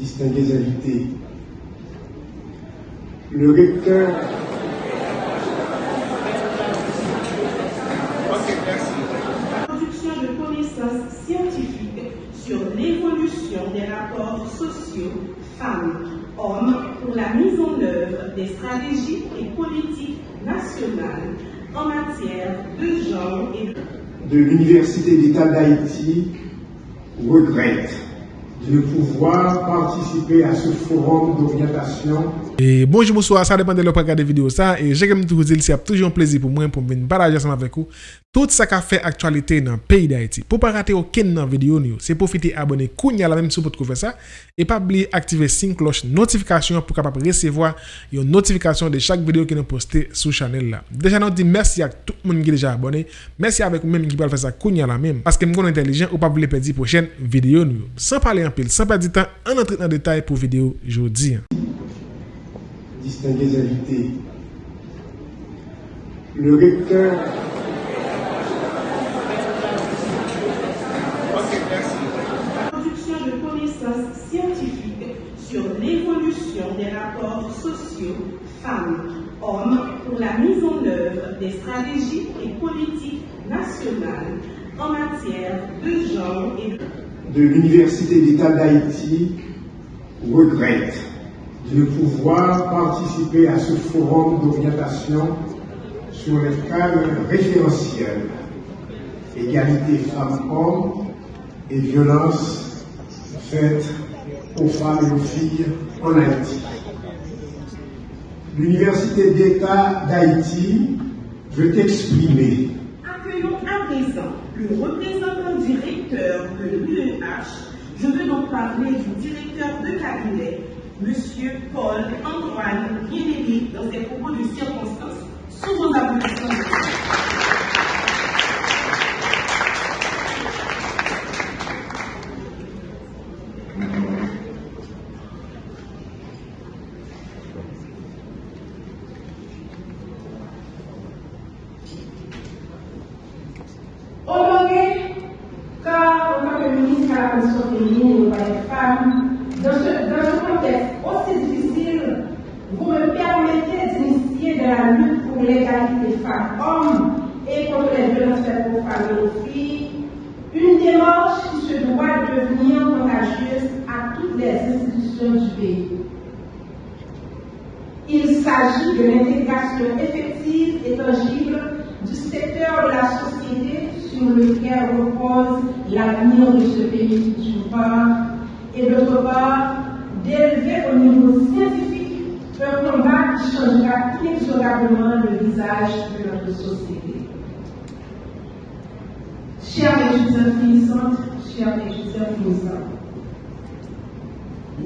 distingués invités, le recteur production de connaissances scientifiques sur l'évolution des rapports sociaux femmes-hommes pour la mise en œuvre des stratégies et politiques nationales en matière de genre et de de l'Université d'État d'Haïti regrette de pouvoir participer à ce forum d'orientation E bonjou mouswa, sa depan de lò pa gade video sa E jè kem tou zil, se ap toujou an plezi pou mwen pou mwen baraje asama vek ou Tout sa ka fe aktualite nan peyi da iti Pou pa rate ou ken nan video ni ou Se profite abone kounya la menm sou pot kou fe sa E pa bli aktive sin kloche notifikasyon Pou kapap resevoa yon notifikasyon de chak video ki nou poste sou chanel la Deja nou di mersi ak tout moun ki deja abone Mersi avek ou menm ki pal fe sa kounya la menm Paske m kon entelijen ou pa bli pedi pochen video ni ou San pale an pil, san pedi tan An entret nan detay pou video jodi distingués invités, le recteur production de connaissances scientifiques sur l'évolution des rapports sociaux femmes-hommes pour la mise en œuvre des stratégies et politiques nationales en matière de genre et de de l'Université d'État d'Haïti regrette de pouvoir participer à ce forum d'orientation sur le cadre référentiel égalité femmes-hommes et violences faites aux femmes et aux filles en Haïti. L'Université d'État d'Haïti veut exprimer Accueillons à présent le représentant directeur de l'UEH. Je veux donc parler du directeur de cabinet, M. Paul Antoine Guénéry, dans ses propos de circonstance. Sous vos applaudissements. Honoré, car en tant que ministre à la Commission féminine et aux droits des femmes, dans ce, dans ce contexte aussi difficile, vous me permettez d'initier de la lutte pour l'égalité femmes-hommes et contre les violences faites aux femmes et aux filles, une démarche qui se doit devenir contagieuse à toutes les institutions du pays. Il s'agit de l'intégration effective et tangible du secteur de la société sur lequel repose l'avenir de ce pays d'une part, et d'autre part, d'élever au niveau scientifique un combat qui changera inexorablement le visage de notre société. Chers finissantes, chers étudiants finissants,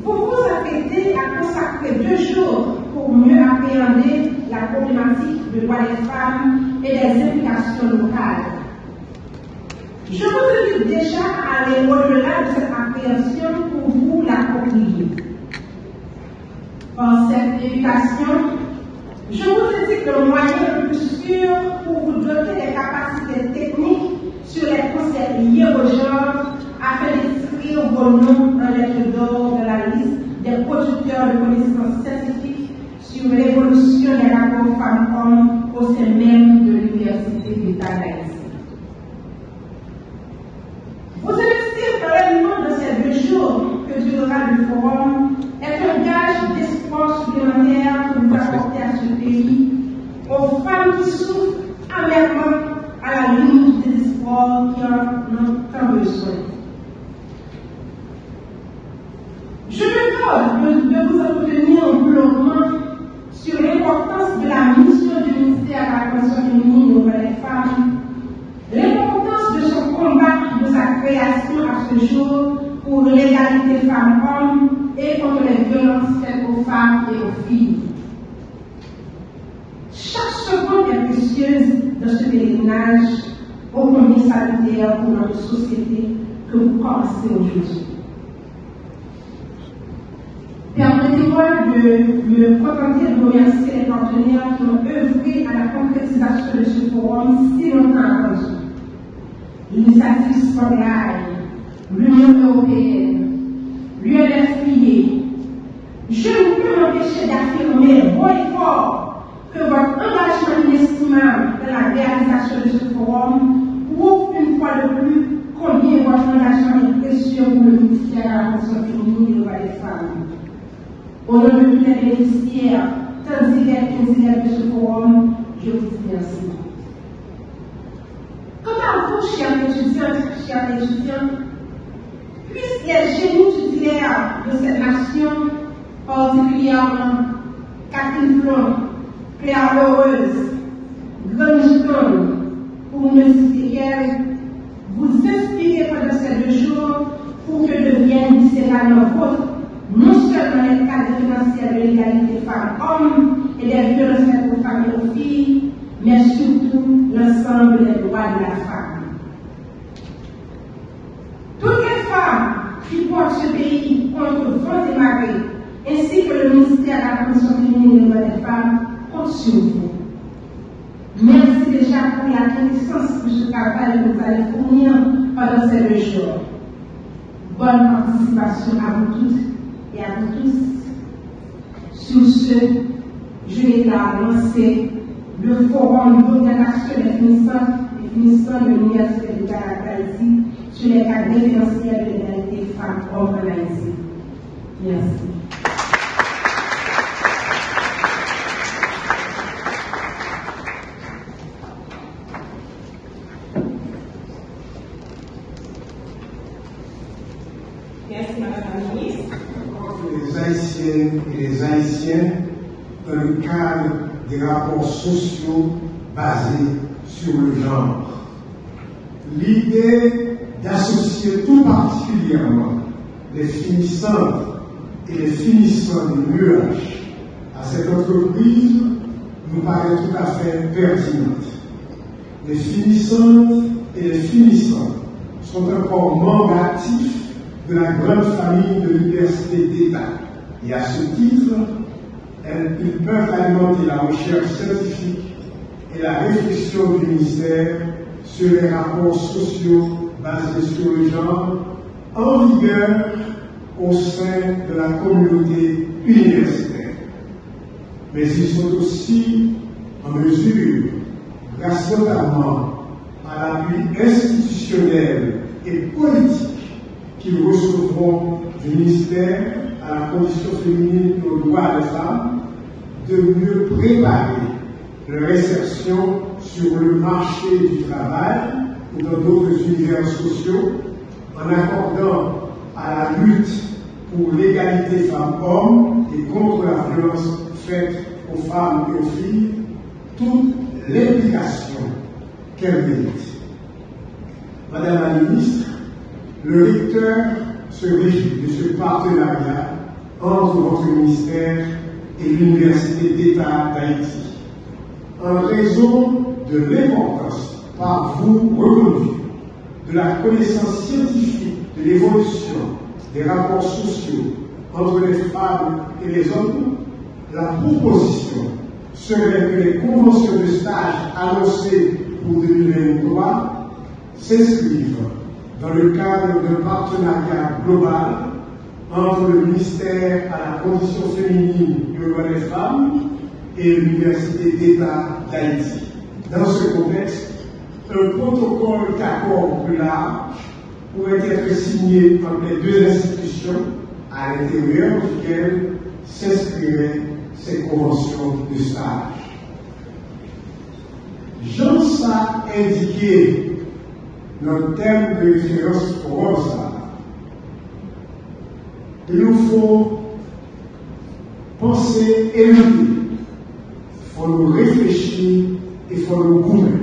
vous vous apprêtez à consacrer deux jours pour mieux appréhender la problématique de droits des femmes et des implications locales. Je vous invite déjà à aller au-delà de cette appréhension pour vous l'accomplir. Par cette éducation, je vous indique le moyen le plus sûr pour vous doter des capacités techniques sur les concepts liés au genre afin d'inscrire vos noms en lettres d'or de la liste des producteurs de connaissances scientifiques sur l'évolution des rapports femmes-hommes au sein même de l'Université d'État d'Haïti. Vous pleinement dans ces deux jours que durera le forum est un gage d'espoir supplémentaire que vous apportez à ce pays, aux femmes qui souffrent amèrement à la limite du désespoir qui en ont tant besoin. Je me dois de, de vous entretenir longuement sur l'importance de la mission du ministère à la Commission féminine auprès des femmes, l'importance de son combat, de sa création à ce jour pour l'égalité femmes-hommes et contre les violences faites aux femmes et aux filles. Chaque dans ce pèlerinage au combien salutaire pour notre société que vous commencez aujourd'hui. Permettez-moi de me contenter de remercier les partenaires qui ont œuvré à la concrétisation de ce forum si longtemps attendu. L'initiative Sanghaï, l'Union européenne, l'UNFPA, m'empêcher d'affirmer haut et fort que votre engagement inestimable dans la réalisation de ce forum prouve une fois de plus combien votre engagement est précieux pour le ministère de la fonction féminine et droits des femmes. Au nom de tous les bénéficiaires, tant divers qu'indigènes de ce forum, je vous dis merci. Quant à vous, chers étudiantes, chers étudiants, puissent les génies titulaires de cette nation, particulièrement Catherine Flon, Claire Heureuse, Grange pour qu'elle, vous inspirer pendant ces deux jours pour que devienne Sénat vôtre non seulement les cadres financiers de l'égalité femmes-hommes et des violences faites aux femmes et aux filles, mais surtout l'ensemble des droits de la femme. Toutes les femmes qui portent ce pays contre vents et marées, ainsi que le ministère de la Commission féminine des droits des femmes, comptent sur vous. Merci déjà pour la connaissance de ce travail que vous fournir pendant ces deux jours. Bonne participation à vous toutes et à vous tous. Sur ce, je vais lancer le forum des finissants, des finissants de l'Université de Haïti sur les cadres financiers de l'égalité femmes-hommes en Haïti. Merci, Madame la Ministre. les Haïtiennes et les Haïtiens dans le cadre des sociaux basés sur le genre. L'idée d'associer tout particulièrement les finissantes et les finissants du nuage à cette entreprise nous paraît tout à fait pertinente. Les finissantes et les finissants sont encore membres actifs de la grande famille de l'université d'État. Et à ce titre, elles- ils peuvent alimenter la recherche scientifique et la réflexion du ministère sur les rapports sociaux basés sur le genre en vigueur au sein de la communauté universitaire. Mais ils sont aussi en mesure, grâce notamment à l'appui institutionnel et politique qu'ils recevront du ministère à la condition féminine et aux droits des femmes, de mieux préparer leur insertion sur le marché du travail ou dans d'autres univers sociaux en accordant à la lutte pour l'égalité femmes-hommes et contre la violence faite aux femmes et aux filles toute l'implication qu'elles méritent. Madame la ministre, le recteur se réjouit de ce partenariat entre votre ministère et l'Université d'État d'Haïti, en raison de l'importance par vous reconnue de la connaissance scientifique de l'évolution des rapports sociaux entre les femmes et les hommes, la proposition serait que les conventions de stage annoncées pour 2023 s'inscrivent dans le cadre d'un partenariat global entre le ministère à la condition féminine et des femmes et l'Université d'État d'Haïti. Dans ce contexte, un protocole d'accord plus large pourrait être signé entre les deux institutions à l'intérieur duquel s'inscriraient ces conventions de stage. Jean a indiqué notre thème de référence pour ça. Il nous faut penser et lutter. Il faut nous réfléchir et il faut nous gouverner.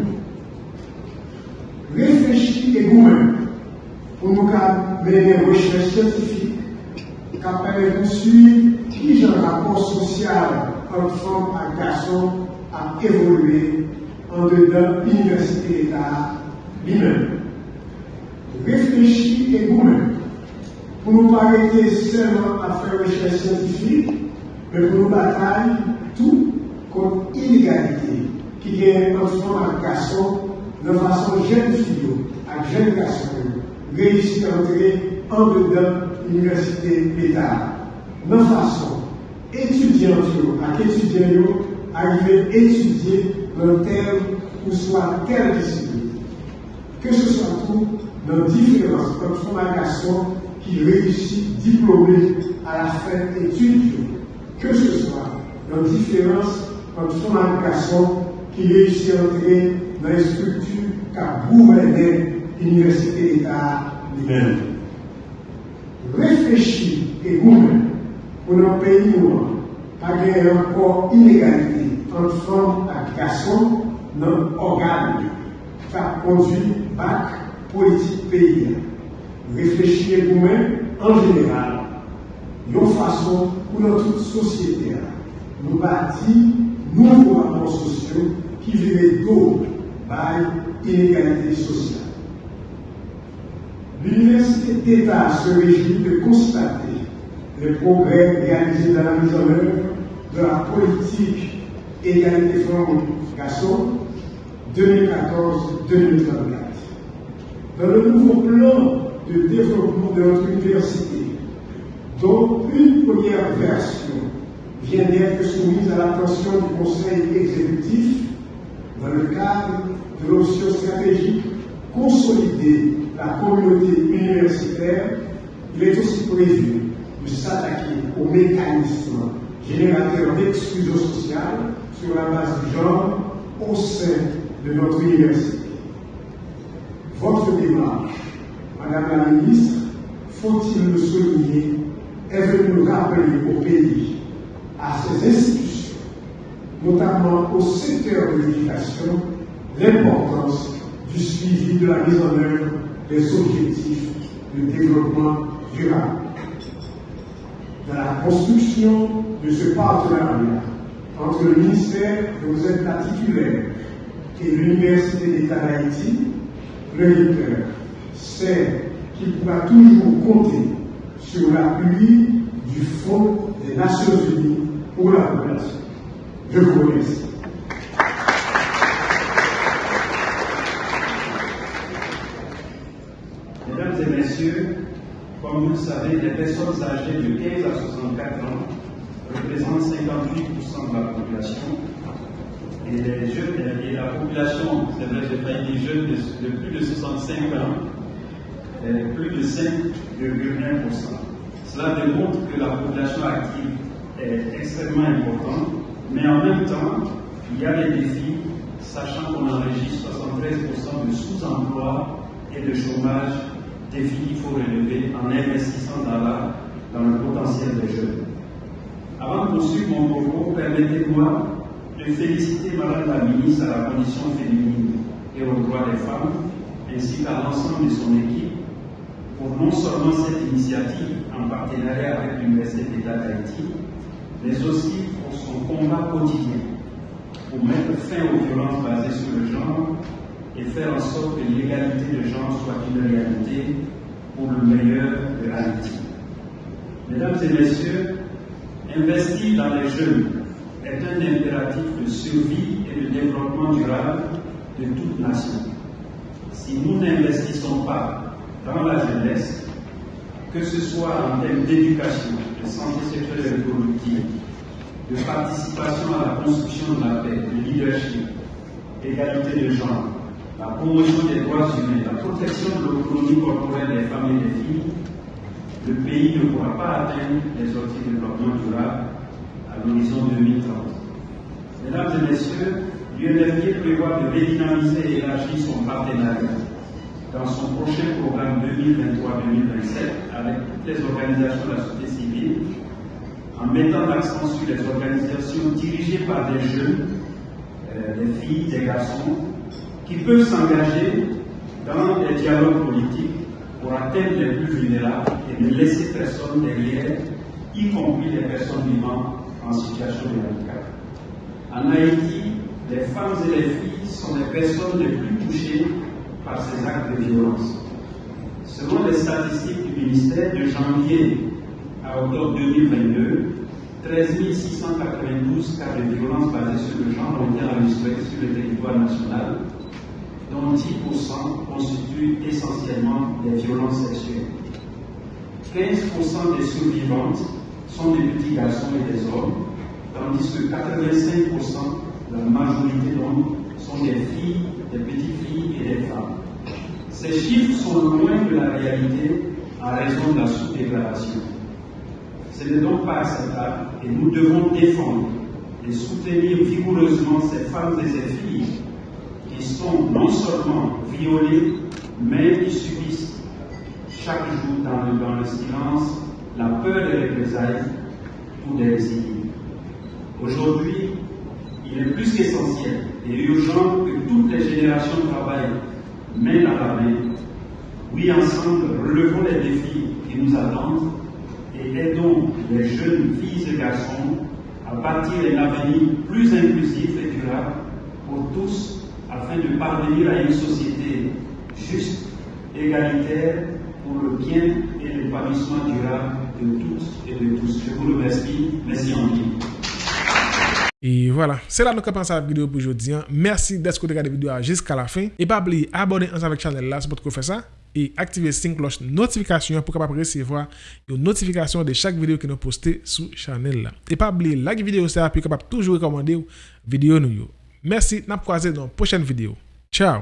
Réfléchir et gouverner pour nous mener des recherches scientifiques qui permettent de suivre qui un rapport social entre femmes et garçons a évolué en dedans l'université d'État lui-même. Réfléchir et gouverner pour nous pas arrêter seulement à faire recherche scientifique, mais pour nous batailler tout contre l'inégalité qui vient entre femmes et garçons de façon jeune fille à jeune garçon réussir à entrer en dedans l'université d'État. De façon étudiants, à étudiants, arriver à étudier dans tel ou soit telle discipline. Que ce soit tout dans différence son garçon qui réussit diplômé à la fin études, que ce soit dans différence comme son garçon qui réussit à entrer dans les structures qu'a gouverné l'université d'État lui-même. Réfléchir et vous-même pour nos pays pas gagner encore inégalité entre femmes et garçons dans l'organe qui a conduit bac politique pays. Réfléchir vous-même en général, une façon pour notre société nous bâtir nouveaux rapports sociaux qui vivent d'eau par inégalité sociale. L'Université d'État se réjouit de constater les progrès réalisés dans la mise en œuvre de la politique égalité femmes-garçons 2014-2024. Dans le nouveau plan de développement de notre université, dont une première version vient d'être soumise à l'attention du Conseil exécutif dans le cadre de l'option stratégique consolider la communauté universitaire, il est aussi prévu de s'attaquer aux mécanismes générateurs d'exclusion sociale sur la base du genre au sein de notre université. Votre démarche, Madame la Ministre, faut-il le souligner, est venue nous rappeler au pays, à ses institutions, notamment au secteur de l'éducation, l'importance du suivi de la mise en œuvre des objectifs de développement durable. Dans la construction de ce partenariat entre le ministère dont vous êtes la titulaire et l'Université d'État d'Haïti, le lecteur sait qu'il pourra toujours compter sur l'appui du Fonds des Nations Unies pour la population. Je vous remercie. Mesdames et messieurs, comme vous le savez, les personnes âgées de 15 à 64 ans représentent 58% de la population. Et les jeunes, et la population, c'est vrai, j'ai pas des jeunes de, plus de 65 ans, plus de 5,1%. Cela démontre que la population active est extrêmement importante, mais en même temps, il y a des défis, sachant qu'on enregistre 73% de sous-emploi et de chômage, défis qu'il faut relever en investissant dans, la, dans le potentiel des jeunes. Avant de poursuivre mon propos, permettez-moi de féliciter Madame la ministre à la condition féminine et aux droits des femmes, ainsi qu'à l'ensemble de son équipe, non seulement cette initiative en partenariat avec l'Université d'État d'Haïti, mais aussi pour son combat quotidien pour mettre fin aux violences basées sur le genre et faire en sorte que l'égalité de genre soit une réalité pour le meilleur de Haïti. Mesdames et messieurs, investir dans les jeunes est un impératif de survie et de développement durable de toute nation. Si nous n'investissons pas dans la jeunesse, que ce soit en termes d'éducation, de santé sexuelle et reproductive, de participation à la construction de la paix, de leadership, d'égalité de genre, la promotion des droits humains, la protection de l'autonomie corporelle des femmes et des filles, le pays ne pourra pas atteindre les objectifs de développement durable à l'horizon 2030. Mesdames et messieurs, l'UNFP prévoit de redynamiser et élargir son partenariat dans son prochain programme 2023-2027 avec toutes les organisations de la société civile, en mettant l'accent sur les organisations dirigées par des jeunes, euh, des filles, des garçons, qui peuvent s'engager dans des dialogues politiques pour atteindre les plus vulnérables et ne laisser personne derrière, y compris les personnes vivant en situation de handicap. En Haïti, les femmes et les filles sont les personnes les plus touchées par ces actes de violence. Selon les statistiques du ministère de janvier à octobre 2022, 13 692 cas de violence basés sur le genre ont été enregistrés sur le territoire national, dont 10% constituent essentiellement des violences sexuelles. 15% des survivantes sont des petits garçons et des hommes, tandis que 85%, la majorité d'hommes, sont des filles, des petites filles et des femmes. Ces chiffres sont loin de la réalité à raison de la sous-déclaration. Ce n'est donc pas acceptable et nous devons défendre et soutenir vigoureusement ces femmes et ces filles qui sont non seulement violées, mais qui subissent chaque jour dans le, silence la peur des représailles ou des résidus. Aujourd'hui, il est plus qu'essentiel et urgent que toutes les générations travaillent main dans la main. Oui, ensemble, relevons les défis qui nous attendent et aidons les jeunes filles et garçons à bâtir un avenir plus inclusif et durable pour tous afin de parvenir à une société juste, égalitaire, pour le bien et l'épanouissement durable de toutes et de tous. Je vous remercie. Merci en ligne. Et voilà, c'est là que nous commençons la vidéo pour aujourd'hui. Merci d'être regardé la vidéo jusqu'à la fin. Et pas oublier abonner ensemble avec la chaîne là, c'est pour faire ça. Et activer la cloche notification pour recevoir une notification de chaque vidéo que nous postons sur la chaîne là. Et pas oublier like vidéo ça pour capable toujours recommander vidéo nous. Merci, n'a croisé dans la prochaine vidéo. Ciao